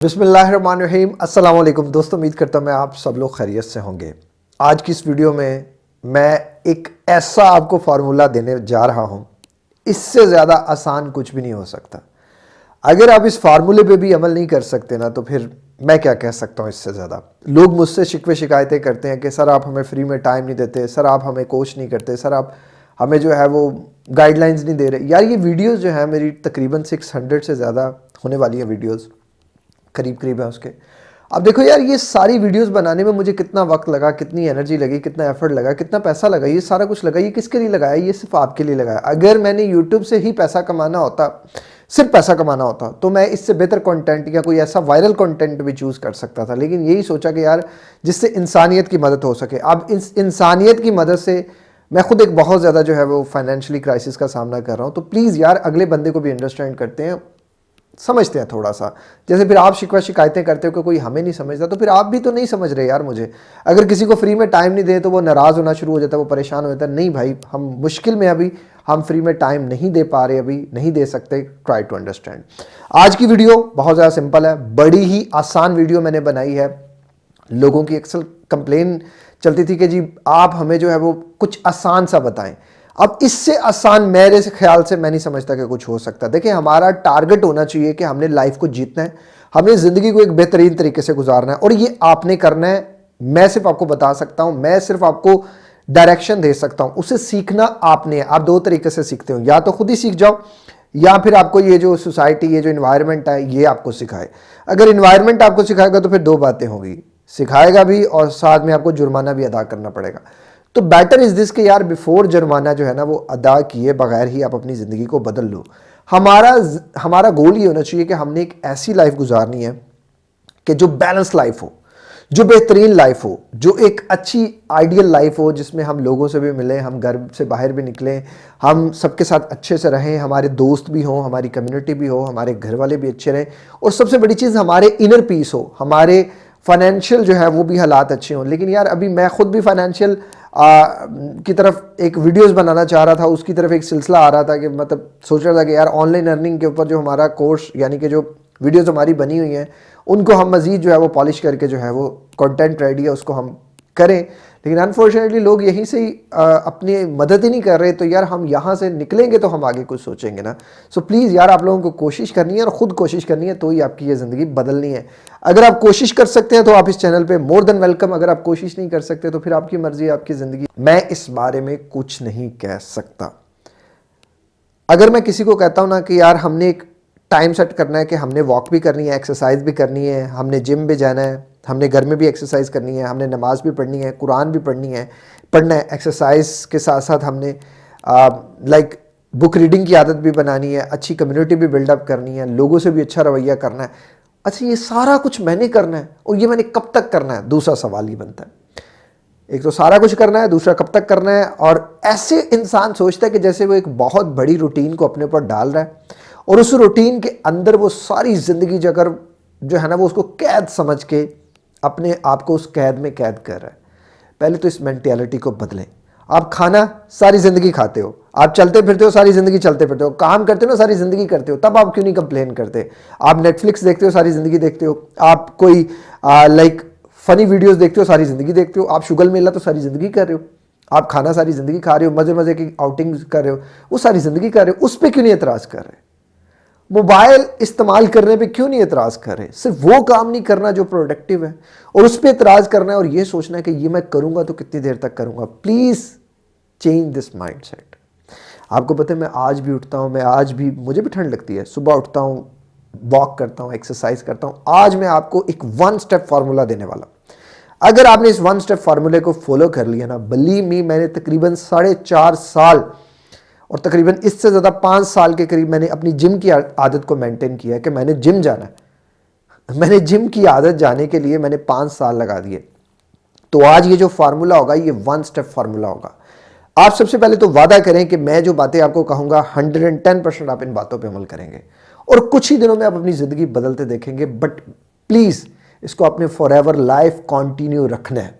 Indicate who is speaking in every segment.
Speaker 1: अस्सलाम वालेकुम दोस्तों, उम्मीद करता हूँ मैं आप सब लोग खैरियत से होंगे। आज की इस वीडियो में मैं एक ऐसा आपको फार्मूला देने जा रहा हूँ। इससे ज़्यादा आसान कुछ भी नहीं हो सकता। अगर आप इस फार्मूले पे भी अमल नहीं कर सकते ना तो फिर मैं क्या कह सकता हूँ इससे ज़्यादा? लोग मुझसे शिकवे शिकायतें करते हैं कि, सर, आप हमें फ्री में टाइम नहीं देते। सर, आप हमें कोच नहीं करते। सर, आप हमें जो है वो गाइडलाइंस नहीं दे रहे। यार, ये वीडियोज़ जो है, मेरी तकरीबन 600 से ज़्यादा होने वाली हैं वीडियोस। करीब करीब है उसके। अब देखो यार, ये सारी वीडियोस बनाने में मुझे कितना वक्त लगा, कितनी एनर्जी लगी, कितना एफर्ट लगा, कितना पैसा लगा, ये सारा कुछ लगा, ये किसके लिए लगाया? ये सिर्फ़ आपके लिए लगाया। अगर मैंने यूट्यूब से ही पैसा कमाना होता, सिर्फ़ पैसा कमाना होता तो मैं इससे बेहतर कंटेंट या कोई ऐसा वायरल कंटेंट भी चूज़ कर सकता था। लेकिन यही सोचा कि यार, जिससे इंसानियत की मदद हो सके। अब इस इंसानियत की मदद से मैं खुद एक बहुत ज़्यादा जो है वो फाइनेंशियली क्राइसिस का सामना कर रहा हूँ। तो प्लीज़ यार, अगले बंदे को भी अंडरस्टैंड करते हैं। समझते हैं थोड़ा सा। जैसे फिर आप शिकवा शिकायतें करते हो कि कोई हमें नहीं समझता तो फिर आप भी तो नहीं समझ रहे यार मुझे। अगर किसी को फ्री में टाइम नहीं दे तो वो नाराज़ होना शुरू हो जाता है, वो परेशान हो जाता है, नहीं भाई, हम मुश्किल में अभी, हम फ्री में टाइम नहीं दे पा रहे अभी, नहीं दे सकते ट्राई टू अंडरस्टैंड आज की वीडियो बहुत ज़्यादा सिंपल है, बड़ी ही आसान वीडियो मैंने बनाई है। लोगों की अक्सर कंप्लेन चलती थी कि जी, आप हमें जो है वो कुछ आसान सा बताएँ। अब इससे आसान मेरे से ख्याल से मैं नहीं समझता कि कुछ हो सकता। देखिए, हमारा टारगेट होना चाहिए कि हमने लाइफ को जीतना है, हमने ज़िंदगी को एक बेहतरीन तरीके से गुजारना है और ये आपने करना है। मैं सिर्फ़ आपको बता सकता हूँ, मैं सिर्फ़ आपको डायरेक्शन दे सकता हूँ, उसे सीखना आपने है। आप दो तरीके से सीखते हो, या तो खुद ही सीख जाओ, या फिर आपको ये जो सोसाइटी ये जो इन्वायरमेंट है, ये आपको सिखाए। अगर इन्वायरमेंट आपको सिखाएगा तो फिर दो बातें होगी, सिखाएगा भी और साथ में आपको जुर्माना भी अदा करना पड़ेगा। तो बेटर इज़ दिस कि यार बिफोर जुर्माना जो है ना वो अदा किए बगैर ही आप अपनी ज़िंदगी को बदल लो। हमारा हमारा गोल ये होना चाहिए कि हमने एक ऐसी लाइफ गुजारनी है कि जो बैलेंस लाइफ हो, जो बेहतरीन लाइफ हो, जो एक अच्छी आइडियल लाइफ हो जिसमें हम लोगों से भी मिलें, हम घर से बाहर भी निकलें, हम सबके साथ अच्छे से रहें, हमारे दोस्त भी हों, हमारी कम्युनिटी भी हो, हमारे घर वाले भी अच्छे रहें और सबसे बड़ी चीज़ हमारे इनर पीस हो, हमारे फाइनेंशियल जो है वो भी हालात अच्छे हों। लेकिन यार, अभी मैं खुद भी फाइनेंशियल की तरफ़ एक वीडियोस बनाना चाह रहा था, उसकी तरफ़ एक सिलसिला आ रहा था कि मतलब सोच रहा था कि यार ऑनलाइन अर्निंग के ऊपर जो हमारा कोर्स यानी कि जो वीडियोस हमारी बनी हुई हैं, उनको हम मज़ीद जो है वो पॉलिश करके जो है वो कंटेंट रेडी है, उसको हम करें। लेकिन अनफॉर्चुनेटली लोग यहीं से ही अपनी मदद ही नहीं कर रहे तो यार हम यहाँ से निकलेंगे तो हम आगे कुछ सोचेंगे ना। सो so प्लीज़ यार आप लोगों को कोशिश करनी है और ख़ुद कोशिश करनी है तो ही आपकी ये ज़िंदगी बदलनी है। अगर आप कोशिश कर सकते हैं तो आप इस चैनल पे मोर देन वेलकम अगर आप कोशिश नहीं कर सकते तो फिर आपकी मर्ज़ी आपकी ज़िंदगी। मैं इस बारे में कुछ नहीं कह सकता। अगर मैं किसी को कहता हूँ ना कि यार हमने एक टाइम सेट करना है कि हमने वॉक भी करनी है एक्सरसाइज भी करनी है, हमने जिम भी जाना है हमने घर में भी एक्सरसाइज करनी है, हमने नमाज़ भी पढ़नी है, कुरान भी पढ़नी है। पढ़ना है एक्सरसाइज के साथ साथ हमने लाइक बुक रीडिंग की आदत भी बनानी है, अच्छी कम्युनिटी भी बिल्डअप करनी है, लोगों से भी अच्छा रवैया करना है। अच्छा ये सारा कुछ मैंने करना है और ये मैंने कब तक करना है? दूसरा सवाल ही बनता है। एक तो सारा कुछ करना है, दूसरा कब तक करना है? और ऐसे इंसान सोचता है कि जैसे वो एक बहुत बड़ी रूटीन को अपने ऊपर डाल रहा है और उस रूटीन के अंदर वो सारी ज़िंदगी जगह जो है ना, वो उसको कैद समझ के अपने आप को उस कैद में कैद कर रहा है। पहले तो इस मैंटेलिटी को बदलें। आप खाना सारी ज़िंदगी खाते हो। आप चलते फिरते हो, सारी ज़िंदगी चलते फिरते हो। काम करते हो ना, सारी ज़िंदगी करते हो। तब आप क्यों नहीं कंप्लेन करते? आप नेटफ्लिक्स देखते हो, सारी ज़िंदगी देखते हो। आप कोई लाइक फ़नी वीडियोस देखते हो, सारी ज़िंदगी देखते हो। आप शुगल मेला तो सारी ज़िंदगी कर रहे हो। आप खाना सारी ज़िंदगी खा रहे हो मज़े मज़े की आउटिंग कर रहे हो। वो सारी ज़िंदगी कर रहे हो। उस पर क्यों नहीं एतराज़ कर रहे? मोबाइल इस्तेमाल करने पे क्यों नहीं एतराज़ कर रहे? सिर्फ़ वो काम नहीं करना जो प्रोडक्टिव है, और उस पर एतराज़ करना है और ये सोचना है कि ये मैं करूँगा तो कितनी देर तक करूँगा। Please change this mind set आपको पता है, मैं आज भी उठता हूँ, मैं आज भी, मुझे भी ठंड लगती है। सुबह उठता हूँ वॉक करता हूँ एक्सरसाइज करता हूँ। आज मैं आपको एक वन स्टेप फार्मूला देने वाला अगर आपने इस वन स्टेप फार्मूले को फॉलो कर लिया ना बलीव मी मैंने तकरीबन साढ़े चार साल और तकरीबन इससे ज़्यादा पाँच साल के करीब मैंने अपनी जिम की आदत को मेंटेन किया है कि मैंने जिम जाना है। मैंने जिम की आदत जाने के लिए मैंने पाँच साल लगा दिए। तो आज ये जो फार्मूला होगा, ये वन स्टेप फार्मूला होगा। आप सबसे पहले तो वादा करें कि मैं जो बातें आपको कहूँगा हंड्रेड एंड टेन परसेंट आप इन बातों पर अमल करेंगे। और कुछ ही दिनों में आप अपनी ज़िंदगी बदलते देखेंगे बट प्लीज़ इसको अपने फॉर एवर लाइफ कॉन्टिन्यू रखना है।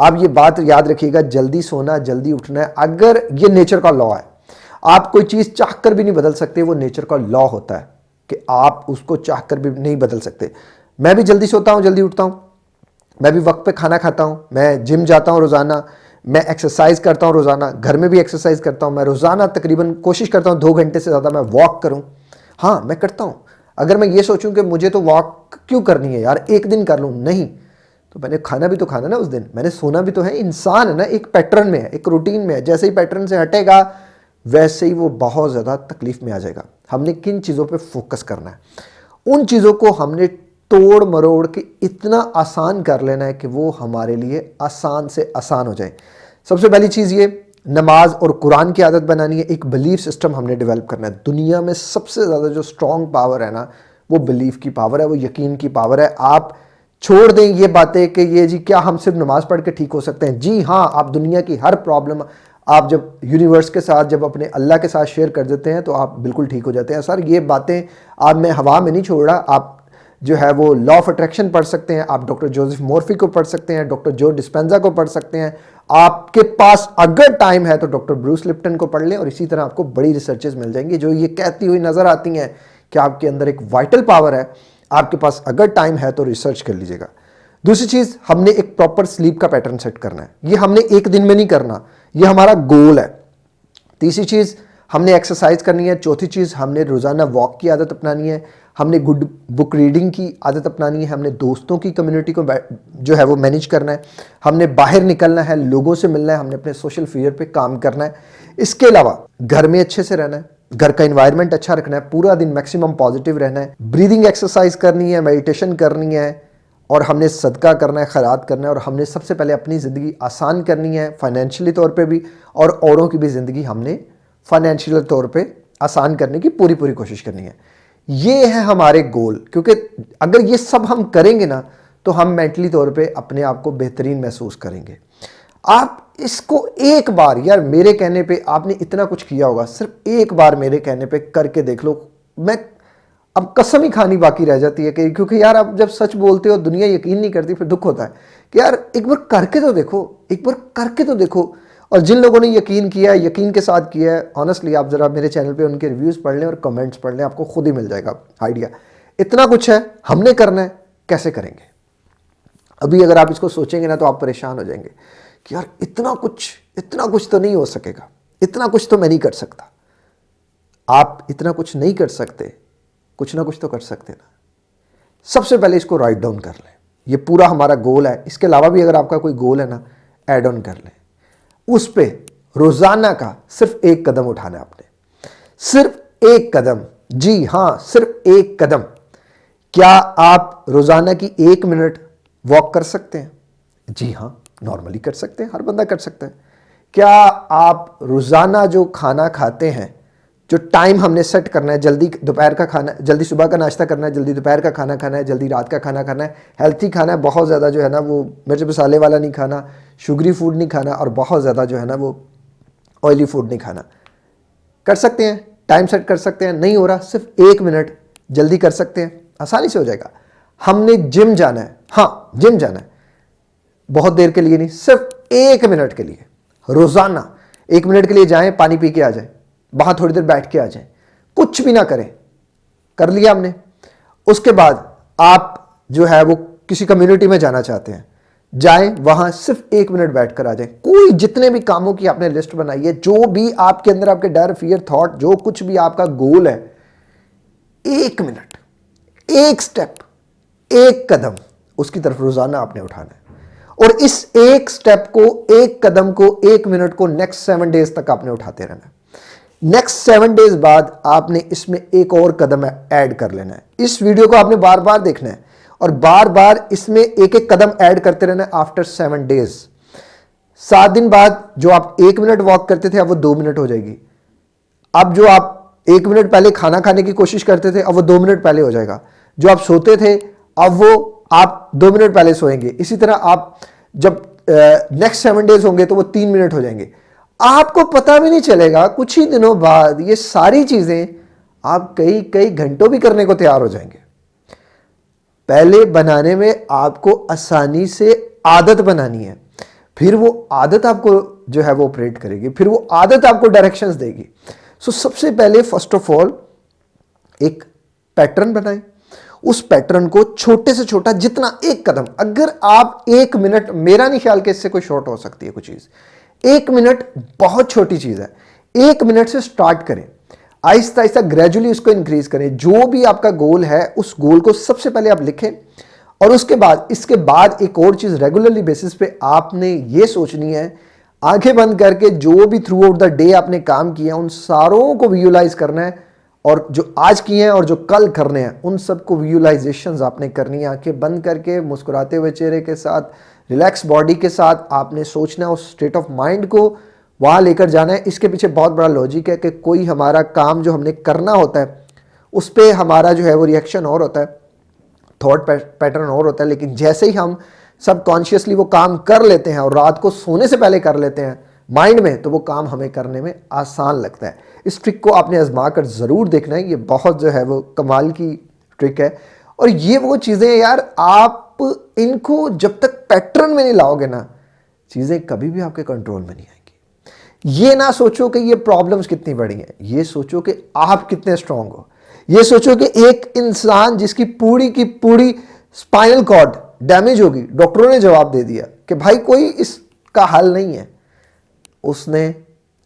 Speaker 1: आप ये बात याद रखिएगा, जल्दी सोना, जल्दी उठना है। अगर ये नेचर का लॉ है आप कोई चीज़ चाह कर भी नहीं बदल सकते, वो नेचर का लॉ होता है कि आप उसको चाह कर भी नहीं बदल सकते। मैं भी जल्दी सोता हूँ, जल्दी उठता हूँ। मैं भी वक्त पे खाना खाता हूँ, मैं जिम जाता हूँ रोज़ाना, मैं एक्सरसाइज करता हूँ रोज़ाना, घर में भी एक्सरसाइज करता हूँ, मैं रोज़ाना तकरीबन कोशिश करता हूँ दो घंटे से ज़्यादा मैं वॉक करूँ। हाँ मैं करता हूँ। अगर मैं ये सोचूं कि मुझे तो वॉक क्यों करनी है यार, एक दिन कर लूँ? नहीं। तो मैंने खाना भी तो खाना ना उस दिन। मैंने सोना भी तो है, इंसान है ना, एक पैटर्न में है, एक रूटीन में है। जैसे ही पैटर्न से हटेगा वैसे ही वो बहुत ज़्यादा तकलीफ़ में आ जाएगा। हमने किन चीज़ों पे फोकस करना है? उन चीज़ों को हमने तोड़ मरोड़ के इतना आसान कर लेना है कि वो हमारे लिए आसान से आसान हो जाए। सबसे पहली चीज़ ये, नमाज़ और कुरान की आदत बनानी है। एक बिलीफ सिस्टम हमने डेवलप करना है। दुनिया में सबसे ज़्यादा जो स्ट्रॉन्ग पावर है ना, वो बिलीफ की पावर है, वो यकीन की पावर है। आप छोड़ दें ये बातें कि ये जी, क्या हम सिर्फ़ नमाज़ पढ़ के ठीक हो सकते हैं? जी हाँ आप दुनिया की हर प्रॉब्लम आप जब यूनिवर्स के साथ, जब अपने अल्लाह के साथ शेयर कर देते हैं तो आप बिल्कुल ठीक हो जाते हैं। सर, ये बातें आप, मैं हवा में नहीं छोड़ रहा, आप जो है वो लॉ ऑफ़ अट्रैक्शन पढ़ सकते हैं, आप डॉक्टर जोसेफ मोर्फी को पढ़ सकते हैं डॉक्टर जो डिस्पेंजा को पढ़ सकते हैं। आपके पास अगर टाइम है तो डॉक्टर ब्रूस लिप्टन को पढ़ लें और इसी तरह आपको बड़ी रिसर्चेज मिल जाएँगी, जो ये कहती हुई नज़र आती हैं कि आपके अंदर एक वाइटल पावर है। आपके पास अगर टाइम है तो रिसर्च कर लीजिएगा। दूसरी चीज़, हमने एक प्रॉपर स्लीप का पैटर्न सेट करना है। ये हमने एक दिन में नहीं करना। ये हमारा गोल है। तीसरी चीज़ हमने एक्सरसाइज करनी है। चौथी चीज़ हमने रोज़ाना वॉक की आदत अपनानी है। हमने गुड बुक रीडिंग की आदत अपनानी है। हमने दोस्तों की कम्युनिटी को जो है वो मैनेज करना है। हमने बाहर निकलना है, लोगों से मिलना है, हमने अपने सोशल फीयर पे काम करना है। इसके अलावा घर में अच्छे से रहना है। घर का इन्वायरमेंट अच्छा रखना है। पूरा दिन मैक्सिमम पॉजिटिव रहना है। ब्रीदिंग एक्सरसाइज करनी है मेडिटेशन करनी है। और हमने सदका करना है, खैरात करना है और हमने सबसे पहले अपनी ज़िंदगी आसान करनी है फाइनेंशियली तौर पे भी और औरों की भी ज़िंदगी हमने फाइनेंशियल तौर पे आसान करने की पूरी पूरी कोशिश करनी है। ये है हमारे गोल क्योंकि अगर ये सब हम करेंगे ना तो हम मेंटली तौर पे अपने आप को बेहतरीन महसूस करेंगे। आप इसको एक बार, यार मेरे कहने पे आपने इतना कुछ किया होगा, सिर्फ़ एक बार मेरे कहने पे करके देख लो। मैं अब कसम ही खानी बाकी रह जाती है कि क्योंकि यार आप जब सच बोलते हो, दुनिया यकीन नहीं करती, फिर दुख होता है। कि यार, एक बार करके तो देखो, एक बार करके तो देखो। और जिन लोगों ने यकीन किया है, यकीन के साथ किया है ऑनेस्टली आप ज़रा मेरे चैनल पे उनके रिव्यूज़ पढ़ लें और कमेंट्स पढ़ लें, आपको खुद ही मिल जाएगा आइडिया इतना कुछ है, हमने करना है, कैसे करेंगे? अभी अगर आप इसको सोचेंगे ना तो आप परेशान हो जाएँगे कि यार, इतना कुछ इतना कुछ तो नहीं हो सकेगा। इतना कुछ तो मैं नहीं कर सकता। आप इतना कुछ नहीं कर सकते कुछ ना कुछ तो कर सकते ना। सबसे पहले इसको राइट डाउन कर लें। ये पूरा हमारा गोल है। इसके अलावा भी अगर आपका कोई गोल है ना एड ऑन कर लें। उस पर रोज़ाना का सिर्फ़ एक कदम उठाना आपने। सिर्फ़ एक कदम। जी हाँ, सिर्फ़ एक कदम। क्या आप रोज़ाना की एक मिनट वॉक कर सकते हैं? जी हाँ नॉर्मली कर सकते हैं। हर बंदा कर सकता है। क्या आप रोज़ाना जो खाना खाते हैं जो टाइम हमने सेट करना है, जल्दी दोपहर का खाना, जल्दी सुबह का नाश्ता करना है, जल्दी दोपहर का खाना खाना है, जल्दी रात का खाना खाना है हेल्थी खाना है, बहुत ज़्यादा जो है ना वो मिर्च मसाले वाला नहीं खाना शुगरी फ़ूड नहीं खाना और बहुत ज़्यादा जो है ना वो ऑयली फ़ूड नहीं खाना। कर सकते हैं टाइम सेट कर सकते हैं, नहीं हो रहा, सिर्फ़ एक मिनट जल्दी कर सकते हैं, आसानी से हो जाएगा। हमने जिम जाना है हाँ जिम जाना है। बहुत देर के लिए नहीं, सिर्फ़ एक मिनट के लिए, रोज़ाना, एक मिनट के लिए जाएँ, पानी पी के आ जाएँ। वहाँ थोड़ी देर बैठ के आ जाएँ। कुछ भी ना करें। कर लिया हमने। उसके बाद आप जो है वो किसी कम्युनिटी में जाना चाहते हैं, जाएँ, वहाँ सिर्फ़ एक मिनट बैठकर आ जाएँ। कोई जितने भी कामों की आपने लिस्ट बनाई है, जो भी आपके अंदर आपके डर फियर थॉट जो कुछ भी आपका गोल है, एक मिनट, एक स्टेप एक कदम, उसकी तरफ़ रोज़ाना आपने उठाना है। और इस एक स्टेप को, एक कदम को, एक मिनट को नेक्स्ट सेवन डेज़ तक आपने उठाते रहना है। नेक्स्ट सेवन डेज़ बाद आपने इसमें एक और कदम ऐड कर लेना है। इस वीडियो को आपने बार बार देखना है और बार बार इसमें एक एक कदम ऐड करते रहना है आफ्टर सेवन डेज़ सात दिन बाद जो आप एक मिनट वॉक करते थे, अब वो दो मिनट हो जाएगी। अब जो आप एक मिनट पहले खाना खाने की कोशिश करते थे, अब वो दो मिनट पहले हो जाएगा। जो आप सोते थे, अब वो आप दो मिनट पहले सोएँगे। इसी तरह आप जब नेक्स्ट सेवन डेज़ होंगे तो वो तीन मिनट हो जाएँगे। आपको पता भी नहीं चलेगा कुछ ही दिनों बाद ये सारी चीज़ें आप कई कई घंटों भी करने को तैयार हो जाएँगे। पहले बनाने में आपको आसानी से आदत बनानी है। फिर वो आदत आपको जो है वो ऑपरेट करेगी फिर वो आदत आपको डायरेक्शंस देगी। सो so, सबसे पहले फ़र्स्ट ऑफ़ ऑल एक पैटर्न बनाएँ। उस पैटर्न को छोटे से छोटा जितना एक कदम अगर आप एक मिनट मेरा नहीं ख्याल कि इससे कोई शॉर्ट हो सकती है कोई चीज़। एक मिनट बहुत छोटी चीज़ है। एक मिनट से स्टार्ट करें। आहिस्ता आहिस्ता ग्रेजुअली उसको इंक्रीज करें। जो भी आपका गोल है, उस गोल को सबसे पहले आप लिखें और उसके बाद, इसके बाद एक और चीज़ रेगुलरली बेसिस पे आपने ये सोचनी है। आँखें बंद करके जो भी थ्रू आउट द डे आपने काम किया, उन सारों को विजुलाइज करना है। और जो आज किए हैं और जो कल करने हैं, उन सबको विजुलाइजेशन आपने करनी है। आँखें बंद करके, मुस्कुराते हुए चेहरे के साथ रिलैक्स बॉडी के साथ आपने सोचना है, उस स्टेट ऑफ़ माइंड को वहाँ लेकर जाना है। इसके पीछे बहुत बड़ा लॉजिक है कि कोई हमारा काम जो हमने करना होता है, उस पर हमारा जो है वो रिएक्शन और होता है थॉट पैटर्न और होता है। लेकिन जैसे ही हम सबकॉन्शियसली वो काम कर लेते हैं और रात को सोने से पहले कर लेते हैं माइंड में तो वो काम हमें करने में आसान लगता है। इस ट्रिक को आपने आजमा कर ज़रूर देखना है। ये बहुत जो है वो कमाल की ट्रिक है। और ये वो चीज़ें यार, आप इनको जब तक पैटर्न में नहीं लाओगे ना, चीज़ें कभी भी आपके कंट्रोल में नहीं आएँगी। ये ना सोचो कि ये प्रॉब्लम्स कितनी बड़ी हैं। ये सोचो कि आप कितने स्ट्रांग हो। ये सोचो कि एक इंसान जिसकी पूरी की पूरी स्पाइनल कॉर्ड डैमेज होगी डॉक्टरों ने जवाब दे दिया कि भाई कोई इसका हल नहीं है। उसने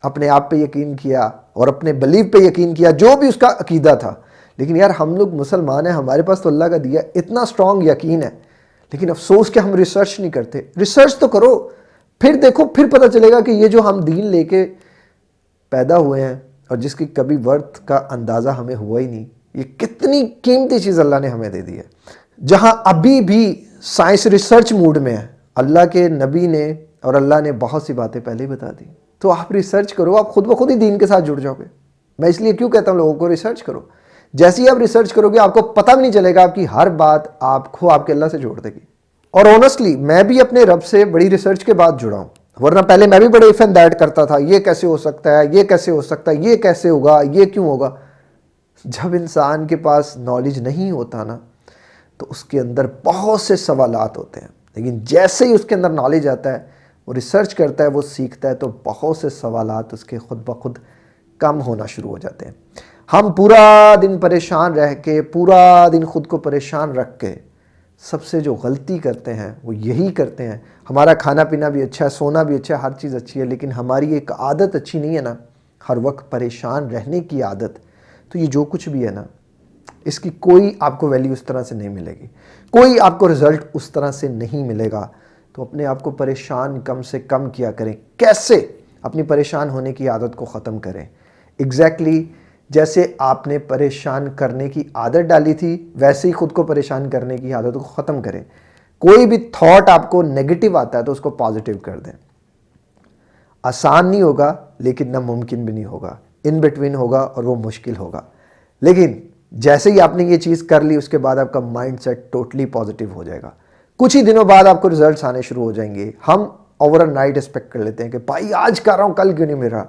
Speaker 1: अपने आप पे यकीन किया और अपने बिलीव पे यकीन किया, जो भी उसका अकीदा था। लेकिन यार, हम लोग मुसलमान हैं, हमारे पास तो अल्लाह का दिया इतना स्ट्रांग यकीन है। लेकिन अफसोस कि हम रिसर्च नहीं करते। रिसर्च तो करो, फिर देखो, फिर पता चलेगा कि ये जो हम दीन लेके पैदा हुए हैं और जिसकी कभी वर्थ का अंदाज़ा हमें हुआ ही नहीं, ये कितनी कीमती चीज़ अल्लाह ने हमें दे दी है। जहाँ अभी भी साइंस रिसर्च मूड में है, अल्लाह के नबी ने और अल्लाह ने बहुत सी बातें पहले ही बता दी। तो आप रिसर्च करो, आप खुद ब खुद ही दीन के साथ जुड़ जाओगे। मैं इसलिए क्यों कहता हूँ लोगों को रिसर्च करो। जैसे ही आप रिसर्च करोगे, आपको पता भी नहीं चलेगा आपकी हर बात आपको आपके अल्लाह से जोड़ देगी। और ऑनेस्टली मैं भी अपने रब से बड़ी रिसर्च के बाद जुड़ा हूँ। वरना पहले मैं भी बड़े इफ़ एंड दैट करता था, ये कैसे हो सकता है, ये कैसे हो सकता है, ये कैसे होगा, ये क्यों होगा? जब इंसान के पास नॉलेज नहीं होता ना तो उसके अंदर बहुत से सवाल होते हैं। लेकिन जैसे ही उसके अंदर नॉलेज आता है वो रिसर्च करता है, वो सीखता है तो बहुत से सवाल उसके खुद ब खुद कम होना शुरू हो जाते हैं। हम पूरा दिन परेशान रह के, पूरा दिन खुद को परेशान रख के सबसे जो गलती करते हैं, वो यही करते हैं। हमारा खाना पीना भी अच्छा है, सोना भी अच्छा है, हर चीज़ अच्छी है, लेकिन हमारी एक आदत अच्छी नहीं है ना। हर वक्त परेशान रहने की आदत। तो ये जो कुछ भी है ना, इसकी कोई आपको वैल्यू उस तरह से नहीं मिलेगी। कोई आपको रिज़ल्ट उस तरह से नहीं मिलेगा। तो अपने आप को परेशान कम से कम किया करें। कैसे? अपनी परेशान होने की आदत को ख़त्म करें। एग्जैक्टली exactly जैसे आपने परेशान करने की आदत डाली थी, वैसे ही खुद को परेशान करने की आदत को ख़त्म करें। कोई भी थॉट आपको नेगेटिव आता है तो उसको पॉजिटिव कर दें। आसान नहीं होगा, लेकिन नामुमकिन भी नहीं होगा। इन बिटवीन होगा और वो मुश्किल होगा। लेकिन जैसे ही आपने ये चीज़ कर ली, उसके बाद आपका माइंड सेट टोटली पॉजिटिव हो जाएगा। कुछ ही दिनों बाद आपको रिजल्ट्स आने शुरू हो जाएँगे। हम ओवर नाइट एक्सपेक्ट कर लेते हैं कि, भाई, आज कर रहा हूँ, कल क्यों नहीं मेरा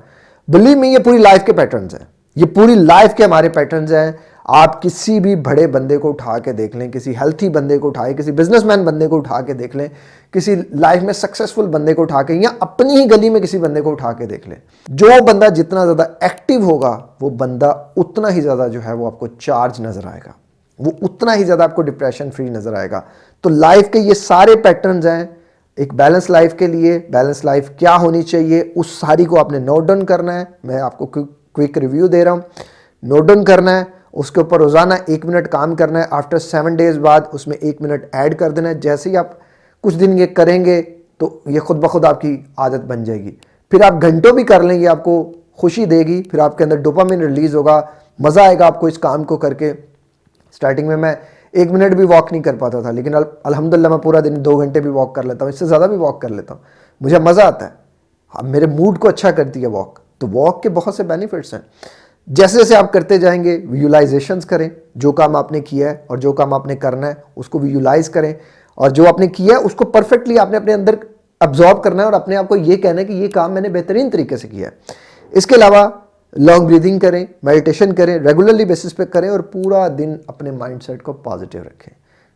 Speaker 1: बिलीव में ये पूरी लाइफ के पैटर्न्स हैं। ये पूरी लाइफ के हमारे पैटर्न्स हैं। आप किसी भी बड़े बंदे को उठा के देख लें, किसी हेल्थी बंदे को उठाए किसी बिजनेसमैन बंदे को उठा के देख लें, किसी लाइफ में सक्सेसफुल बंदे को उठा के या अपनी ही गली में किसी बंदे को उठा के देख लें। जो बंदा जितना ज़्यादा एक्टिव होगा, वो बंदा उतना ही ज़्यादा जो है वो आपको चार्ज नज़र आएगा। वो उतना ही ज़्यादा आपको डिप्रेशन फ्री नज़र आएगा। तो लाइफ के ये सारे पैटर्न्स हैं, एक बैलेंस लाइफ के लिए बैलेंस लाइफ क्या होनी चाहिए, उस सारी को आपने नोट डाउन करना है। मैं आपको क्विक रिव्यू दे रहा हूँ। नोट डाउन करना है, उसके ऊपर रोज़ाना एक मिनट काम करना है। आफ्टर सेवन डेज़ बाद उसमें एक मिनट ऐड कर देना है। जैसे ही आप कुछ दिन ये करेंगे तो ये खुद ब खुद आपकी आदत बन जाएगी। फिर आप घंटों भी कर लेंगे, आपको खुशी देगी। फिर आपके अंदर डोपामिन रिलीज़ होगा, मज़ा आएगा आपको इस काम को करके। स्टार्टिंग में मैं एक मिनट भी वॉक नहीं कर पाता था, लेकिन अलहमदिल्ला मैं पूरा दिन दो घंटे भी वॉक कर लेता हूँ, इससे ज़्यादा भी वॉक कर लेता हूँ। मुझे मज़ा आता है। हाँ मेरे मूड को अच्छा करती है वॉक तो वॉक के बहुत से बेनिफिट्स हैं। जैसे जैसे आप करते जाएँगे विजुलाइजेशंस करें, जो काम आपने किया है और जो काम आपने करना है, उसको विजुलाइज करें और जो आपने किया है, उसको परफेक्टली आपने अपने अंदर अब्जॉर्ब करना है और अपने आप को ये कहना है कि ये काम मैंने बेहतरीन तरीके से किया है। इसके अलावा लॉन्ग ब्रीदिंग करें, मेडिटेशन करें, रेगुलरली बेसिस पे करें और पूरा दिन अपने माइंडसेट को पॉजिटिव रखें।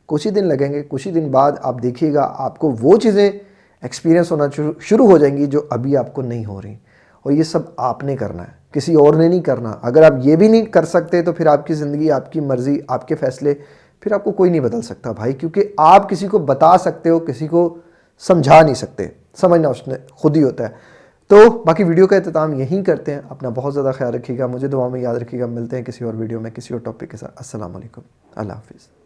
Speaker 1: कुछ ही दिन लगेंगे, कुछ ही दिन बाद आप देखिएगा आपको वो चीज़ें एक्सपीरियंस होना शुरू हो जाएँगी जो अभी आपको नहीं हो रही। और ये सब आपने करना है, किसी और ने नहीं करना। अगर आप ये भी नहीं कर सकते तो फिर आपकी ज़िंदगी, आपकी मर्ज़ी, आपके फ़ैसले, फिर आपको कोई नहीं बदल सकता भाई, क्योंकि आप किसी को बता सकते हो, किसी को समझा नहीं सकते। समझना उसने खुद ही होता है। तो बाकी वीडियो का अहतमाम यहीं करते हैं। अपना बहुत ज़्यादा ख्याल रखिएगा, मुझे दुआ में याद रखिएगा। मिलते हैं किसी और वीडियो में, किसी और टॉपिक के साथ। असल अल्लाह हाफिज़।